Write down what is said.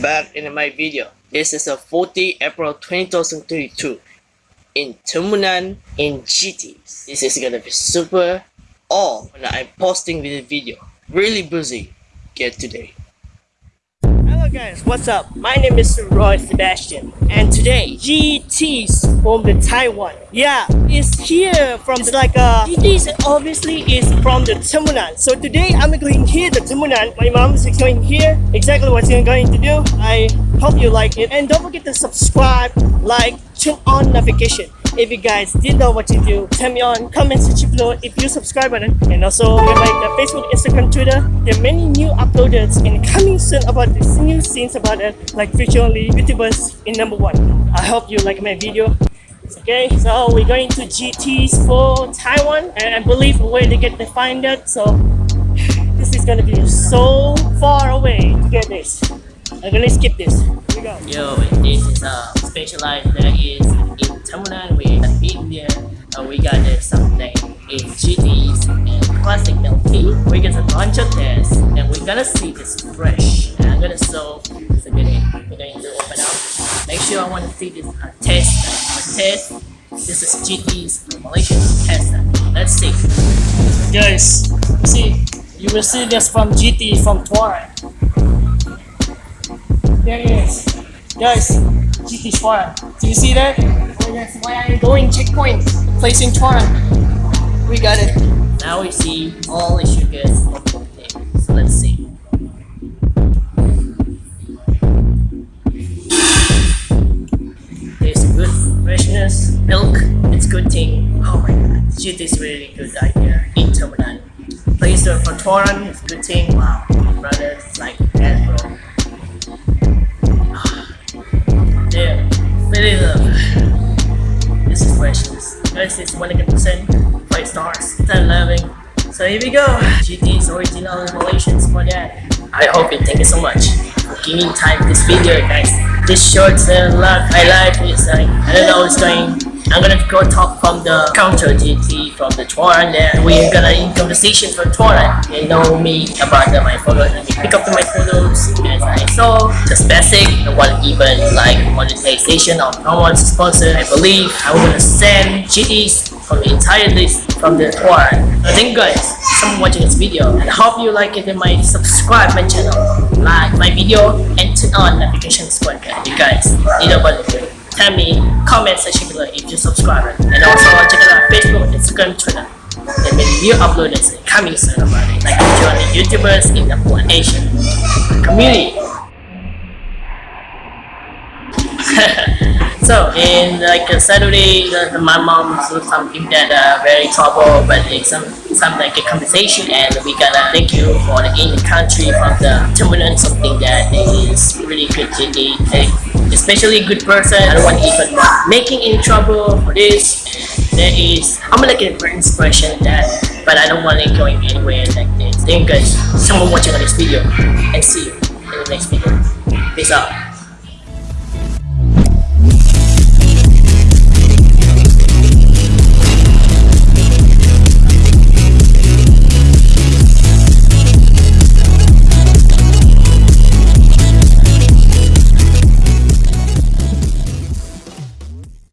back in my video. This is a 40 April 2022 in Tumunan in GT. This is gonna be super all when I'm posting this video. Really busy get today. Hello guys, what's up? My name is Roy Sebastian and today GT's from the Taiwan. Yeah, it's here from the, like uh GT's obviously is from the Tumunan. So today I'm going here to Tumunan. My mom is going here. Exactly what I'm going to do. I hope you like it and don't forget to subscribe, like, turn on notification. If you guys didn't know what to do, tell me on comment section below if you subscribe button and also like the Facebook, Instagram, Twitter. There are many new uploaders and coming soon about these new scenes about it like future only YouTubers in number one. I hope you like my video. Okay, so we're going to GT's for Taiwan and I believe where they get to find it. So this is gonna be so far away to get this. I'm gonna skip this. Here we go. Yo, this is a specialized that is bunch of tests and we're gonna see this fresh. And I'm gonna show this a minute. We're going to open up. Make sure I want to see this uh, test. Uh, test. This is GT's Malaysian test. Let's see. Guys, see, you will see this from GT from Tuareg. There it is. Guys, GT Tuareg. Do you see that? Oh, that's why I'm going checkpoint. Placing Tuareg. We got it. Now we see all the sugars freshness, milk, it's good thing. Oh my god, GT is really good idea in Terminal. Place for Toran is good thing. Wow, brother, it's like that bro. Yeah, really love. This is freshness. This is 100% 5 stars, 10 loving. So here we go. GT's original Malaysians for that. I hope you thank you so much for giving time this video guys. This short uh, life highlight is like I don't know what's going I'm gonna go talk from the counter GT from the Toran there. We're gonna in conversation for Toran. They know me about the, my photos and pick up my photos as I saw. Just basic, no one even like monetization or no one's sponsor. I believe I'm gonna send GTs from the entire list from the Toran. So thank guys for watching this video and hope you like it and my subscribe my channel, like my video and turn on notifications for you guys. You know what tell me comment section below if you're subscribe and also check out Facebook, Instagram, Twitter. There may be new uploads coming soon about it, like join the YouTubers in the whole Asian community. so in like a Saturday, the, the, my mom saw something that uh, very trouble, but it's some some like a conversation, and we gotta thank you for the in the country from the Timberland something that is really good. To eat especially good person. I don't want even making in trouble for this. There is I'm looking for inspiration that but I don't want it going anywhere like this. Thank you guys someone watching on this video and see you in the next video. Peace out